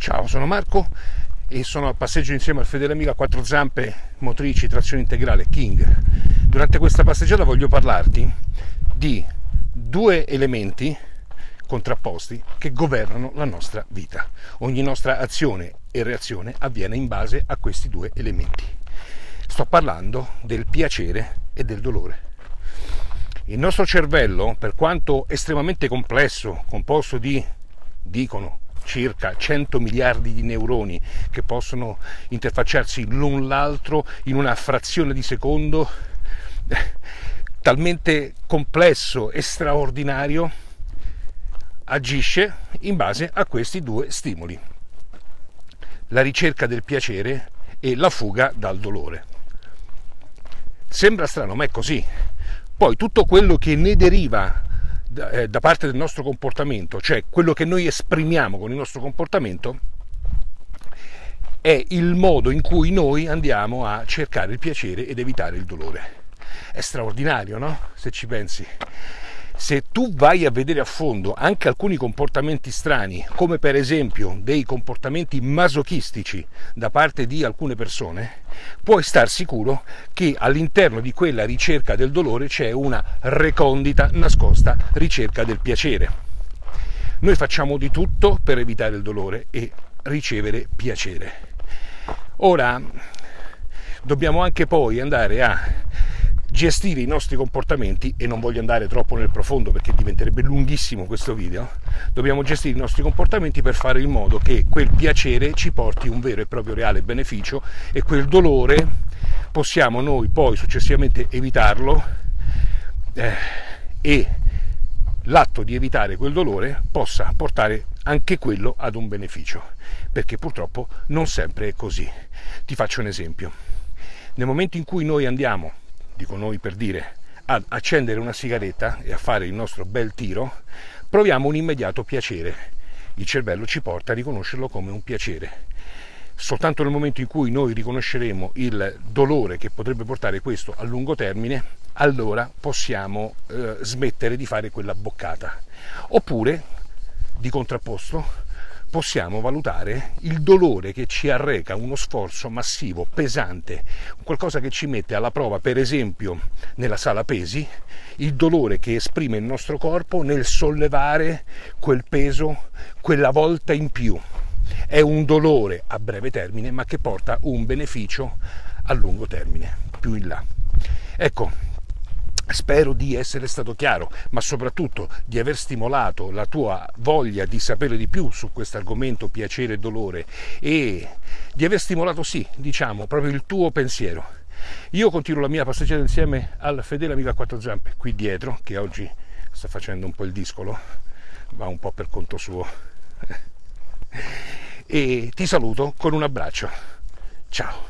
Ciao, sono Marco e sono a passeggio insieme al fedele amico a quattro zampe motrici trazione integrale King. Durante questa passeggiata voglio parlarti di due elementi contrapposti che governano la nostra vita. Ogni nostra azione e reazione avviene in base a questi due elementi. Sto parlando del piacere e del dolore. Il nostro cervello, per quanto estremamente complesso, composto di, dicono, circa 100 miliardi di neuroni che possono interfacciarsi l'un l'altro in una frazione di secondo, talmente complesso e straordinario, agisce in base a questi due stimoli, la ricerca del piacere e la fuga dal dolore. Sembra strano, ma è così. Poi tutto quello che ne deriva da, eh, da parte del nostro comportamento, cioè quello che noi esprimiamo con il nostro comportamento, è il modo in cui noi andiamo a cercare il piacere ed evitare il dolore. È straordinario, no? Se ci pensi se tu vai a vedere a fondo anche alcuni comportamenti strani, come per esempio dei comportamenti masochistici da parte di alcune persone, puoi star sicuro che all'interno di quella ricerca del dolore c'è una recondita, nascosta ricerca del piacere. Noi facciamo di tutto per evitare il dolore e ricevere piacere. Ora dobbiamo anche poi andare a gestire i nostri comportamenti e non voglio andare troppo nel profondo perché diventerebbe lunghissimo questo video dobbiamo gestire i nostri comportamenti per fare in modo che quel piacere ci porti un vero e proprio reale beneficio e quel dolore possiamo noi poi successivamente evitarlo eh, e l'atto di evitare quel dolore possa portare anche quello ad un beneficio perché purtroppo non sempre è così. Ti faccio un esempio. Nel momento in cui noi andiamo dico noi per dire, ad accendere una sigaretta e a fare il nostro bel tiro, proviamo un immediato piacere. Il cervello ci porta a riconoscerlo come un piacere. Soltanto nel momento in cui noi riconosceremo il dolore che potrebbe portare questo a lungo termine, allora possiamo eh, smettere di fare quella boccata. Oppure, di contrapposto, possiamo valutare il dolore che ci arreca uno sforzo massivo, pesante, qualcosa che ci mette alla prova, per esempio nella sala pesi, il dolore che esprime il nostro corpo nel sollevare quel peso quella volta in più. È un dolore a breve termine, ma che porta un beneficio a lungo termine, più in là. Ecco, Spero di essere stato chiaro, ma soprattutto di aver stimolato la tua voglia di sapere di più su questo argomento piacere e dolore e di aver stimolato, sì, diciamo, proprio il tuo pensiero. Io continuo la mia passeggiata insieme al fedele amico a quattro zampe qui dietro, che oggi sta facendo un po' il discolo, va un po' per conto suo. e ti saluto con un abbraccio. Ciao.